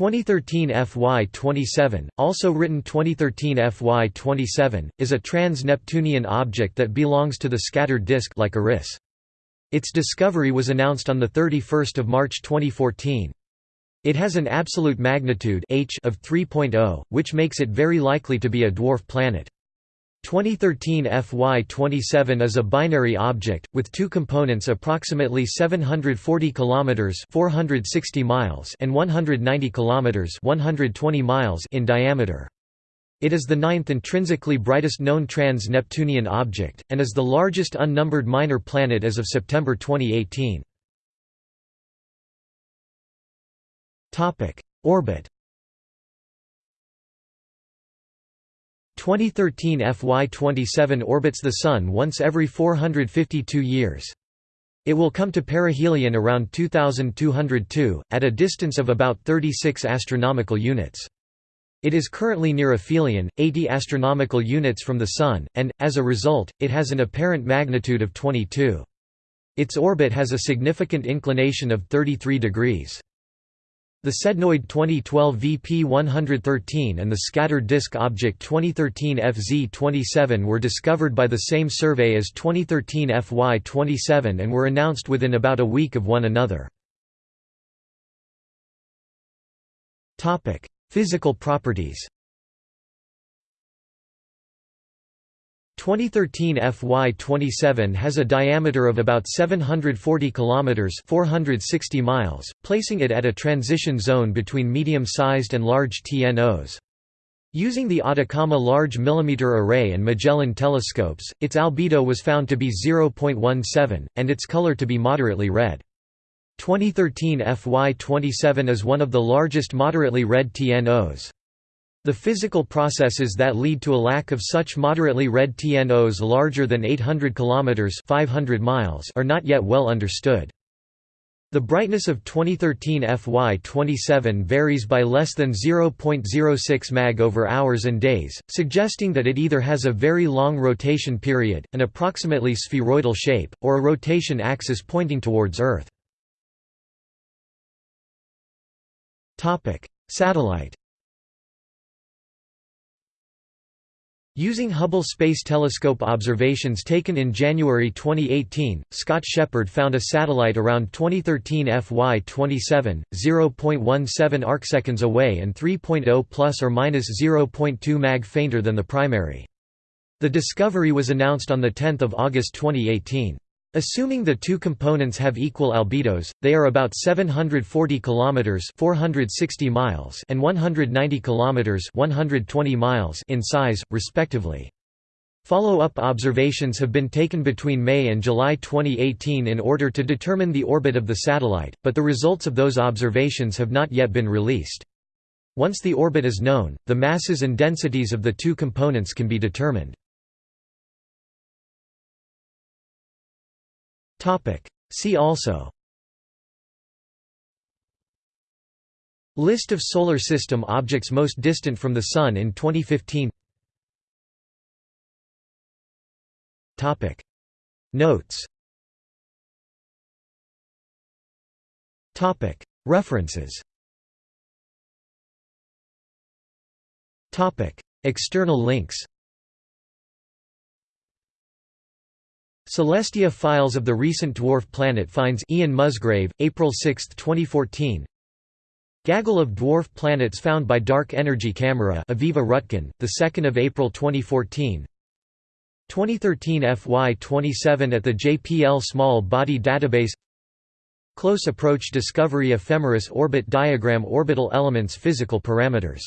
2013 FY27, also written 2013 FY27, is a trans-Neptunian object that belongs to the scattered disk like Eris. Its discovery was announced on 31 March 2014. It has an absolute magnitude h of 3.0, which makes it very likely to be a dwarf planet. 2013 FY27 is a binary object with two components approximately 740 kilometers 460 miles and 190 kilometers 120 miles in diameter. It is the ninth intrinsically brightest known trans-Neptunian object and is the largest unnumbered minor planet as of September 2018. Topic: Orbit 2013 FY27 orbits the Sun once every 452 years. It will come to perihelion around 2202, at a distance of about 36 astronomical units. It is currently near aphelion, 80 astronomical units from the Sun, and, as a result, it has an apparent magnitude of 22. Its orbit has a significant inclination of 33 degrees. The Sednoid 2012 VP113 and the scattered disk object 2013 FZ27 were discovered by the same survey as 2013 FY27 and were announced within about a week of one another. Physical properties 2013 FY27 has a diameter of about 740 kilometers, 460 miles, placing it at a transition zone between medium-sized and large TNOs. Using the Atacama Large Millimeter Array and Magellan telescopes, its albedo was found to be 0.17, and its color to be moderately red. 2013 FY27 is one of the largest moderately red TNOs. The physical processes that lead to a lack of such moderately red TNOs larger than 800 km 500 miles are not yet well understood. The brightness of 2013 FY27 varies by less than 0.06 mag over hours and days, suggesting that it either has a very long rotation period, an approximately spheroidal shape, or a rotation axis pointing towards Earth. Satellite Using Hubble Space Telescope observations taken in January 2018, Scott Sheppard found a satellite around 2013 FY27, 0.17 arcseconds away and 3.0 plus or minus 0.2 mag fainter than the primary. The discovery was announced on 10 August 2018. Assuming the two components have equal albedos, they are about 740 kilometers (460 miles) and 190 kilometers (120 miles) in size, respectively. Follow-up observations have been taken between May and July 2018 in order to determine the orbit of the satellite, but the results of those observations have not yet been released. Once the orbit is known, the masses and densities of the two components can be determined. See also List of Solar System objects most distant from the Sun in 2015 Topic. Notes. References Topic. External links Celestia files of the recent dwarf planet finds Ian Musgrave, April 6, 2014 Gaggle of dwarf planets found by Dark Energy Camera Aviva Rutkin, 2 April 2014 2013 FY27 at the JPL Small Body Database. Close Approach Discovery Ephemeris Orbit Diagram Orbital Elements Physical Parameters